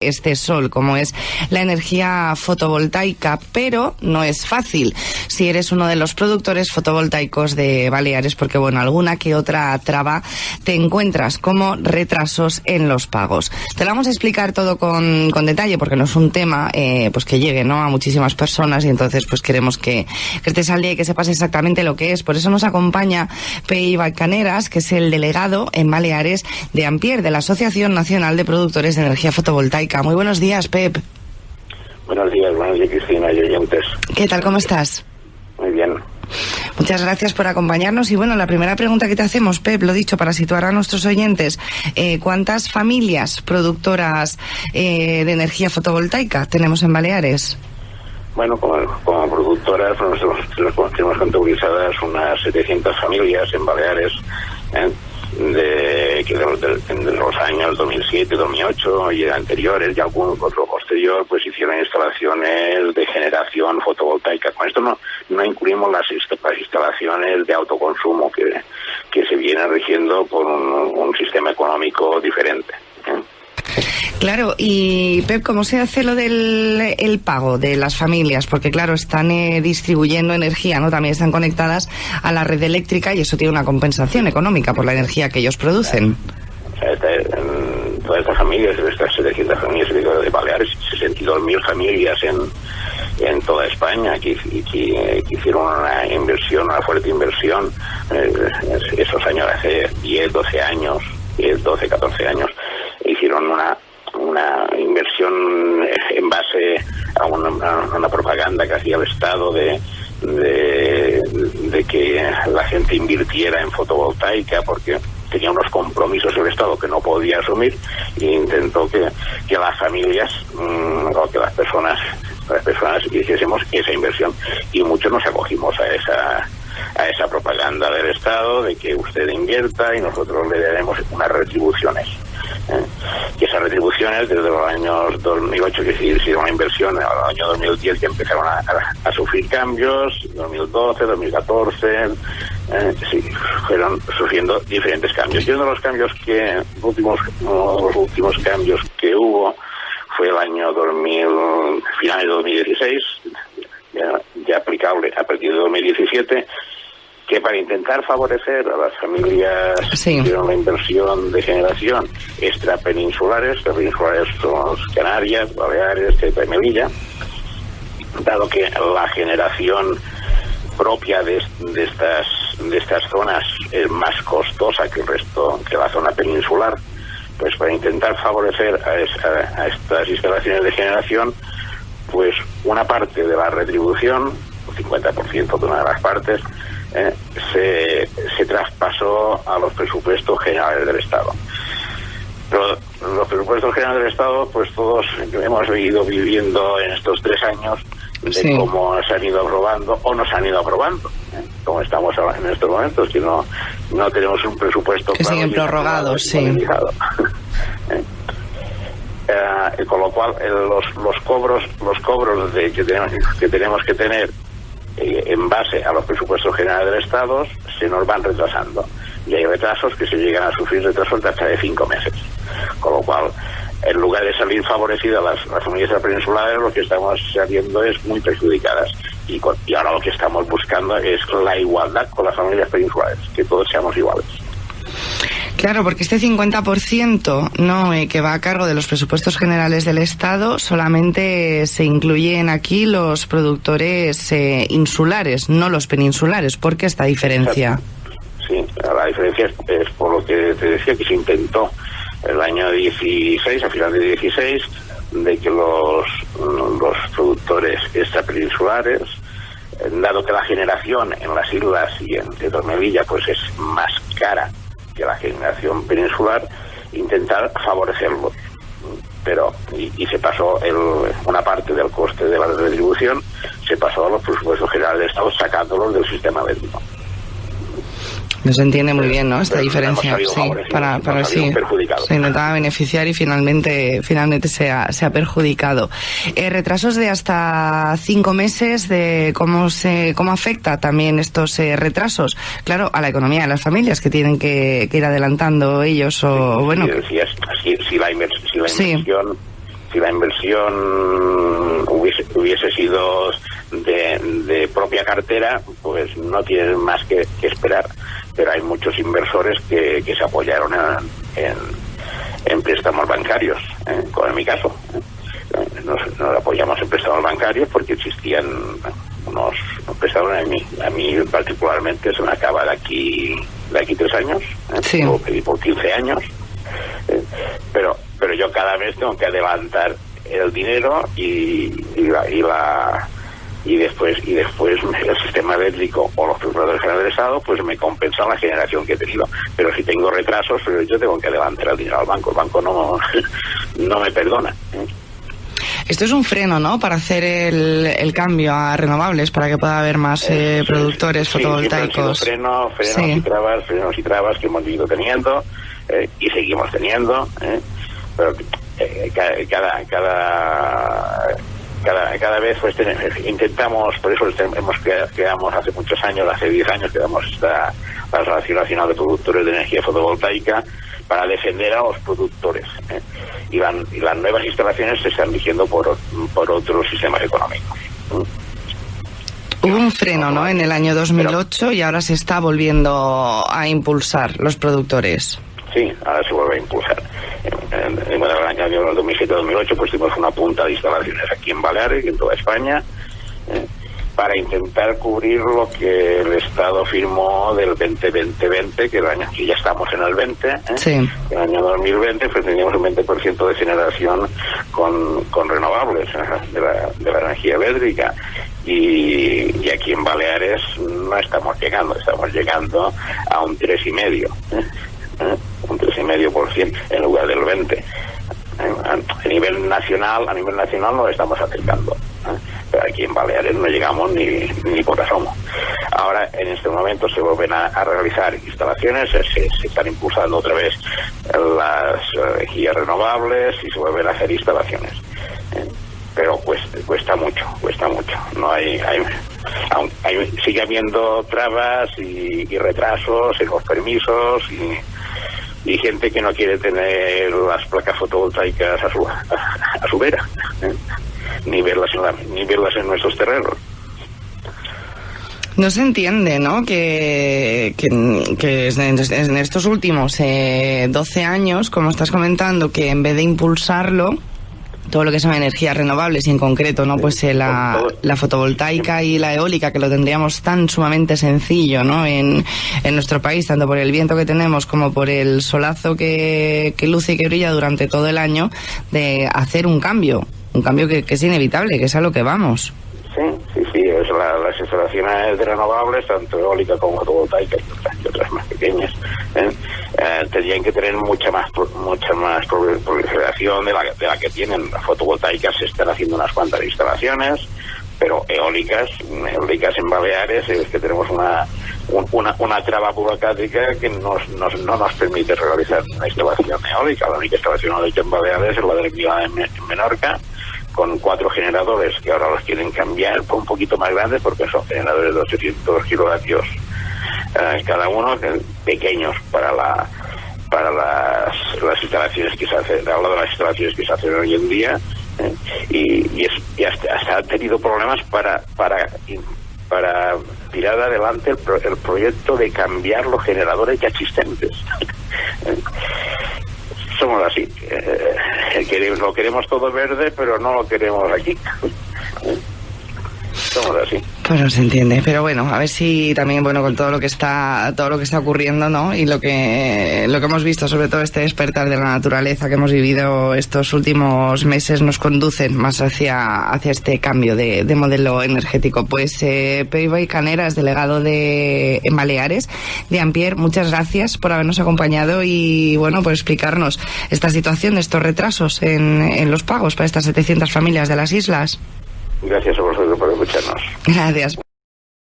este sol, como es la energía fotovoltaica, pero no es fácil si eres uno de los productores fotovoltaicos de Baleares, porque bueno, alguna que otra traba te encuentras como retrasos en los pagos. Te lo vamos a explicar todo con, con detalle, porque no es un tema eh, pues que llegue ¿no? a muchísimas personas y entonces pues queremos que, que estés al día y que sepas exactamente lo que es. Por eso nos acompaña Pei Balcaneras, que es el delegado en Baleares de Ampier, de la Asociación Nacional de Productores de Energía Fotovoltaica. Muy buenos días, Pep. Buenos días, buenos días, Cristina y oyentes. ¿Qué tal? ¿Cómo estás? Muy bien. Muchas gracias por acompañarnos. Y bueno, la primera pregunta que te hacemos, Pep, lo dicho, para situar a nuestros oyentes, eh, ¿cuántas familias productoras eh, de energía fotovoltaica tenemos en Baleares? Bueno, como, como productoras, nosotros tenemos contabilizadas unas 700 familias en Baleares. ¿eh? de, que de, los años 2007, 2008 y anteriores y algún otro posterior, pues hicieron instalaciones de generación fotovoltaica. Con esto no, no incluimos las, instalaciones de autoconsumo que, que se vienen rigiendo por un, sistema económico diferente. ¿Eh? Claro, y Pep, ¿cómo se hace lo del el pago de las familias? Porque claro, están eh, distribuyendo energía, ¿no? También están conectadas a la red eléctrica y eso tiene una compensación económica por la energía que ellos producen. todas estas familias, estas 700 familias de Baleares, 62.000 familias en, en toda España que, que, hicieron una inversión, una fuerte inversión, eh, esos años, hace 10, 12 años, 10, 12, 14 años, hicieron una inversión en base a una, propaganda que hacía el Estado de, de, que la gente invirtiera en fotovoltaica porque tenía unos compromisos el Estado que no podía asumir e intentó que, que las familias mm, o que las personas las personas hiciésemos esa inversión. Y muchos nos acogimos a esa a esa propaganda del Estado de que usted invierta y nosotros le daremos unas retribuciones y esas retribuciones desde los años 2008 que se hicieron una inversión, el año 2010 que empezaron a, sufrir cambios, 2012, 2014, eh, sí, fueron sufriendo diferentes cambios. Y uno de los cambios que, últimos, los últimos cambios que hubo fue el año 2000, final de 2016, ya, ya aplicable a partir de 2017, que para intentar favorecer a las familias que hicieron la inversión de generación extrapeninsulares, peninsulares son Canarias, Baleares, Ceuta y Melilla, dado que la generación propia de, estas de estas zonas es más costosa que el resto que la zona peninsular pues para intentar favorecer a, a estas instalaciones de generación pues una parte de la retribución 50% de una de las partes eh, se, se traspasó a los presupuestos generales del Estado. Pero los presupuestos generales del Estado, pues todos hemos ido viviendo en estos tres años de cómo se han ido aprobando o nos han ido aprobando. ¿eh? Como estamos en estos momentos, que no, no tenemos un presupuesto que siguen prorrogados, sí. ¿Eh? Eh, con lo cual los, los cobros los cobros de, que, tenemos, que tenemos que tener eh, en base a los presupuestos generales del Estado, se nos van retrasando. Y hay retrasos que se llegan a sufrir retrasos de hasta de cinco meses. Con lo cual, en lugar de salir favorecidas las, las familias peninsulares, lo que estamos saliendo es muy perjudicadas. Y, y ahora lo que estamos buscando es la igualdad con las familias peninsulares, que todos seamos iguales. Claro, porque este 50% ¿no? Eh, que va a cargo de los presupuestos generales del Estado solamente se incluyen aquí los productores eh, insulares, no los peninsulares. ¿Por qué esta diferencia? Sí, la diferencia es, por lo que te decía que se intentó el año 16, a final de 16, de que los, los productores extrapeninsulares, eh, dado que la generación en las islas y en Tetormevilla pues es más cara que la generación peninsular, intentar favorecerlo. Pero, y, se pasó el, una parte del coste de la retribución, se pasó a los presupuestos generales de Estado sacándolos del sistema eléctrico. No se entiende muy bien, ¿no? Esta diferencia. Sí, para, para sí. Se intentaba beneficiar y finalmente, finalmente se ha, se ha perjudicado. Eh, retrasos de hasta cinco meses de cómo se, cómo afecta también estos eh, retrasos, claro, a la economía de las familias que tienen que, ir adelantando ellos o, bueno. Si, la, inversión si la inversión hubiese, hubiese sido de, propia cartera, pues no tienen más que, esperar. Pero hay muchos inversores que, se apoyaron en, en, préstamos bancarios, ¿eh? como en mi caso. ¿eh? Nos, apoyamos en préstamos bancarios porque existían unos, préstamos a mí, a mí particularmente se me acaba de aquí de aquí tres años, ¿eh? lo pedí por 15 años, ¿eh? pero pero yo cada vez tengo que adelantar el dinero y, y la y después y después el sistema eléctrico o los que han adresado pues me compensan la generación que he tenido pero si tengo retrasos pues yo tengo que levantar el dinero al banco el banco no no me perdona esto es un freno, ¿no? Para hacer el, el cambio a renovables, para que pueda haber más eh, productores fotovoltaicos. Sí, freno, frenos y trabas, frenos y trabas que hemos ido teniendo eh, y seguimos teniendo. ¿eh? Pero cada, cada cada, cada vez pues intentamos, por eso hemos creamos hace muchos años, hace 10 años, creamos esta la Asociación Nacional de Productores de Energía Fotovoltaica para defender a los productores. ¿eh? Y, las nuevas instalaciones se están dirigiendo por, por otros sistemas económicos. Hubo un freno, ¿no? En el año 2008 y ahora se está volviendo a impulsar los productores. Sí, ahora se vuelve a impulsar año 2007-2008 pues tuvimos una punta de instalaciones aquí en Baleares y en toda España eh, para intentar cubrir lo que el Estado firmó del 2020 que el año que ya estamos en el 20, ¿eh? sí. el año 2020 pues teníamos un 20% de generación con, con renovables ¿eh? de, la, de la energía eléctrica y, y, aquí en Baleares no estamos llegando, estamos llegando a un tres y medio. ¿eh? un 3,5% en lugar del 20%. A nivel nacional, a nivel nacional nos estamos acercando. ¿eh? Pero aquí en Baleares no llegamos ni, ni por asomo. Ahora, en este momento, se vuelven a, realizar instalaciones, se, están impulsando otra vez las energías renovables y se vuelven a hacer instalaciones. ¿eh? Pero cuesta, cuesta mucho, cuesta mucho. No hay, hay, sigue habiendo trabas y, y retrasos en los permisos y y gente que no quiere tener las placas fotovoltaicas a su, a, su vera, ¿eh? ni, verlas en ni verlas en nuestros terrenos. No se entiende, ¿no? Que, que, en estos últimos eh, 12 años, como estás comentando, que en vez de impulsarlo, todo lo que son energías renovables y en concreto no pues eh, la, la, fotovoltaica y la eólica que lo tendríamos tan sumamente sencillo no en, en, nuestro país tanto por el viento que tenemos como por el solazo que, que, luce y que brilla durante todo el año de hacer un cambio un cambio que, que es inevitable que es a lo que vamos. Sí sí sí es las instalaciones de renovables tanto eólica como fotovoltaica y otras, más pequeñas ¿eh? Eh, tendrían que tener mucha más mucha más proliferación de la, de la que tienen. Las fotovoltaicas se están haciendo unas cuantas instalaciones, pero eólicas, eólicas en Baleares, es que tenemos una, una, una traba burocrática que nos, nos, no nos permite realizar una instalación eólica. La única instalación eólica en Baleares es la de la en, Menorca, con cuatro generadores que ahora los quieren cambiar un poquito más grandes porque son generadores de 800 kilovatios cada uno pequeños para la para las, las instalaciones que se hacen, de las instalaciones que se hacen hoy en día, eh, y, y, hasta, ha tenido problemas para, para, para tirar adelante el, el proyecto de cambiar los generadores ya existentes. Somos así. Eh, lo queremos todo verde, pero no lo queremos aquí. Somos así. Pues no se entiende, pero bueno, a ver si también, bueno, con todo lo que está, todo lo que está ocurriendo, ¿no? Y lo que, lo que hemos visto, sobre todo este despertar de la naturaleza que hemos vivido estos últimos meses, nos conducen más hacia, hacia este cambio de, de modelo energético. Pues, eh, y Caneras, delegado de Baleares, de Ampier, muchas gracias por habernos acompañado y, bueno, por explicarnos esta situación de estos retrasos en, en los pagos para estas 700 familias de las islas. Gracias a vosotros por escucharnos. Gracias.